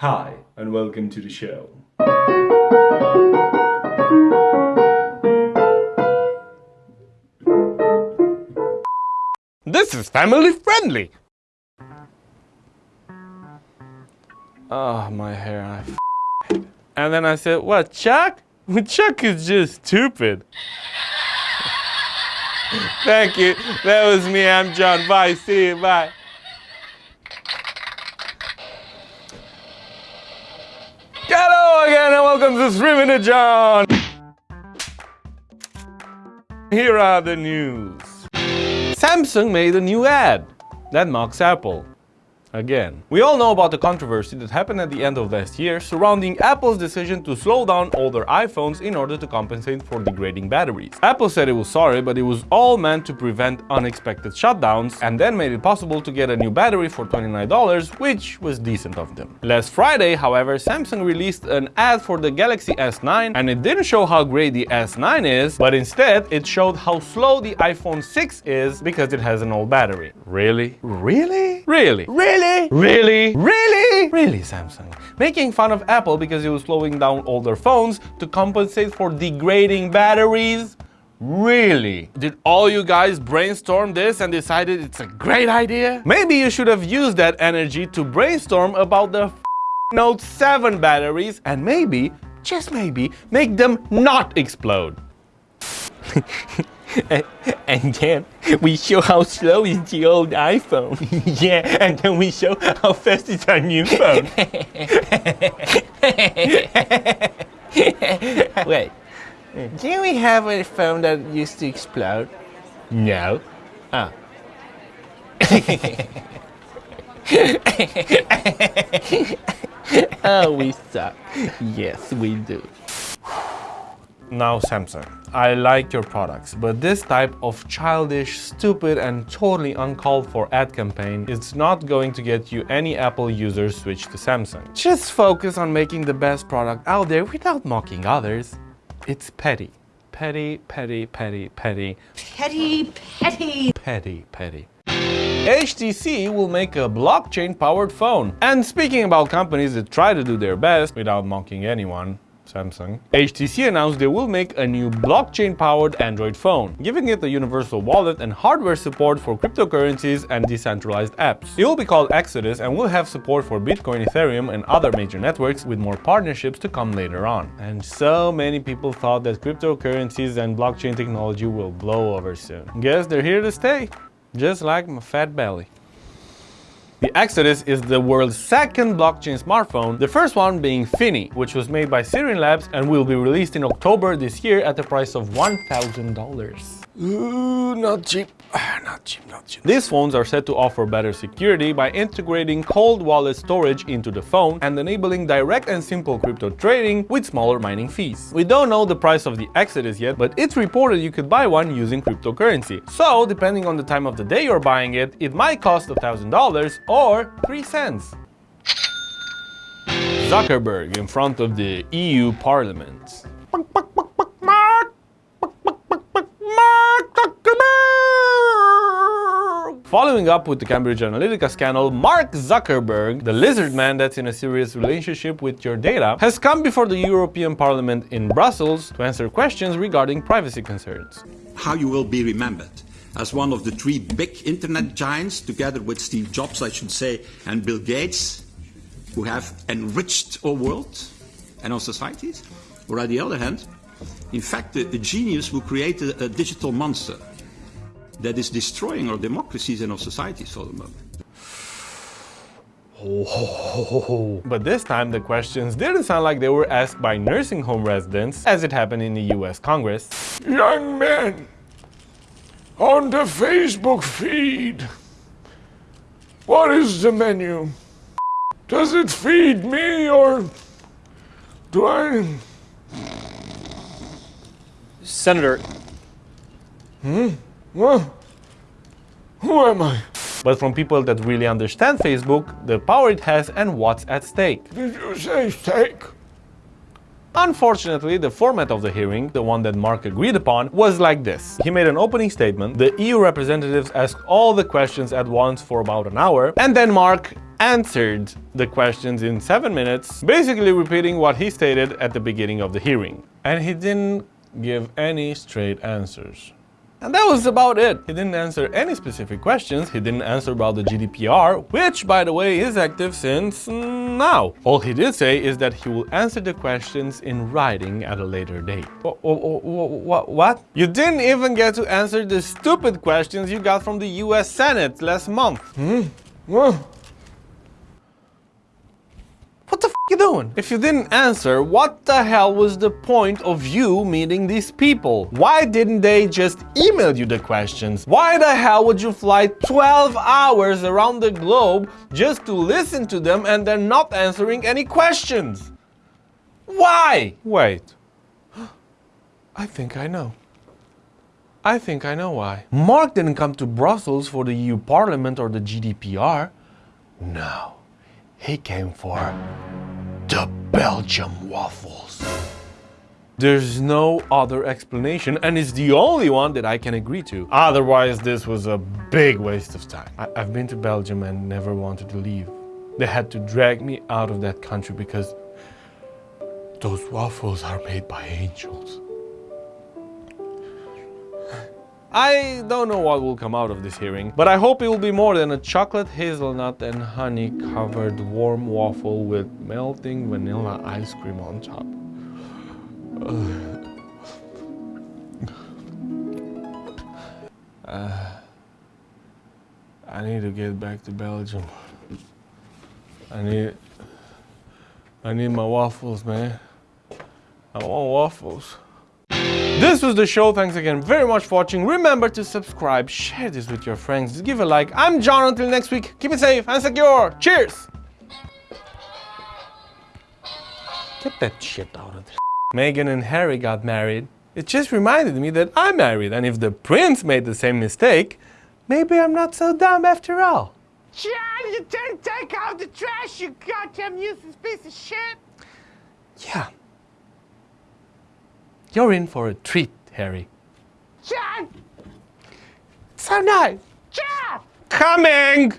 Hi, and welcome to the show. This is family friendly. Oh, my hair. I f- and then I said, what, Chuck? Chuck is just stupid. Thank you. That was me. I'm John. Bye. See you. Bye. Hello again and welcome to Streaming John. Here are the news. Samsung made a new ad that mocks Apple. Again. We all know about the controversy that happened at the end of last year surrounding Apple's decision to slow down older iPhones in order to compensate for degrading batteries. Apple said it was sorry, but it was all meant to prevent unexpected shutdowns and then made it possible to get a new battery for $29, which was decent of them. Last Friday, however, Samsung released an ad for the Galaxy S9 and it didn't show how great the S9 is, but instead it showed how slow the iPhone 6 is because it has an old battery. Really? Really? Really? Really? Really? Really? Really, Really, Samsung? Making fun of Apple because it was slowing down older phones to compensate for degrading batteries? Really? Did all you guys brainstorm this and decided it's a great idea? Maybe you should have used that energy to brainstorm about the Note 7 batteries and maybe, just maybe, make them not explode. and then we show how slow is the old iPhone. yeah, and then we show how fast is our new phone. Wait, didn't we have a phone that used to explode? No. Ah. oh, we suck. Yes, we do. Now Samsung, I like your products, but this type of childish, stupid and totally uncalled for ad campaign is not going to get you any Apple users switch to Samsung. Just focus on making the best product out there without mocking others. It's petty. Petty, petty, petty, petty. Petty, petty. Petty, petty. HTC will make a blockchain-powered phone. And speaking about companies that try to do their best without mocking anyone, Samsung, HTC announced they will make a new blockchain-powered Android phone, giving it a universal wallet and hardware support for cryptocurrencies and decentralized apps. It will be called Exodus and will have support for Bitcoin, Ethereum and other major networks with more partnerships to come later on. And so many people thought that cryptocurrencies and blockchain technology will blow over soon. Guess they're here to stay, just like my fat belly. The Exodus is the world's second blockchain smartphone, the first one being Finney, which was made by Sirin Labs and will be released in October this year at the price of $1,000. Ooh, not cheap. Not cheap, not cheap. These phones are said to offer better security by integrating cold wallet storage into the phone and enabling direct and simple crypto trading with smaller mining fees. We don't know the price of the Exodus yet, but it's reported you could buy one using cryptocurrency. So, depending on the time of the day you're buying it, it might cost $1,000 or 3 cents. Zuckerberg in front of the EU Parliament. Following up with the Cambridge Analytica scandal, Mark Zuckerberg, the lizard man that's in a serious relationship with your data, has come before the European Parliament in Brussels to answer questions regarding privacy concerns. How you will be remembered as one of the three big internet giants, together with Steve Jobs, I should say, and Bill Gates, who have enriched our world and our societies, or on the other hand, in fact, a, genius who created a digital monster that is destroying our democracies and our societies for the moment. Oh, but this time the questions didn't sound like they were asked by nursing home residents, as it happened in the US Congress. Young man, on the Facebook feed, what is the menu? Does it feed me or do I? Senator, hmm? Well, who am I? But from people that really understand Facebook, the power it has and what's at stake. Did you say stake? Unfortunately, the format of the hearing, the one that Mark agreed upon, was like this. He made an opening statement, the EU representatives asked all the questions at once for about an hour, and then Mark answered the questions in 7 minutes, basically repeating what he stated at the beginning of the hearing. And he didn't give any straight answers. And that was about it. He didn't answer any specific questions. He didn't answer about the GDPR, which, by the way, is active since now. All he did say is that he will answer the questions in writing at a later date. What? What? You didn't even get to answer the stupid questions you got from the US Senate last month. Hmm What the f you doing? If you didn't answer, what the hell was the point of you meeting these people? Why didn't they just email you the questions? Why the hell would you fly 12 hours around the globe just to listen to them and they're not answering any questions? Why? Wait. I think I know. I think I know why. Mark didn't come to Brussels for the EU Parliament or the GDPR. No. He came for the Belgium waffles. There's no other explanation, and it's the only one that I can agree to. Otherwise, this was a big waste of time. I- have been to Belgium and never wanted to leave. They had to drag me out of that country because those waffles are made by angels. I don't know what will come out of this hearing, but I hope it will be more than a chocolate hazelnut and honey covered warm waffle with melting vanilla ice cream on top. Uh, I need to get back to Belgium. I need I need my waffles, man. I want waffles. This was the show. Thanks again very much for watching. Remember to subscribe, share this with your friends, give a like. I'm John. Until next week, keep it safe and secure. Cheers! Get that shit out of there. Meghan and Harry got married. It just reminded me that I'm married, and if the prince made the same mistake, maybe I'm not so dumb after all. John, you didn't take out the trash, you goddamn useless piece of shit! Yeah. You're in for a treat, Harry. John! So nice. John! Coming!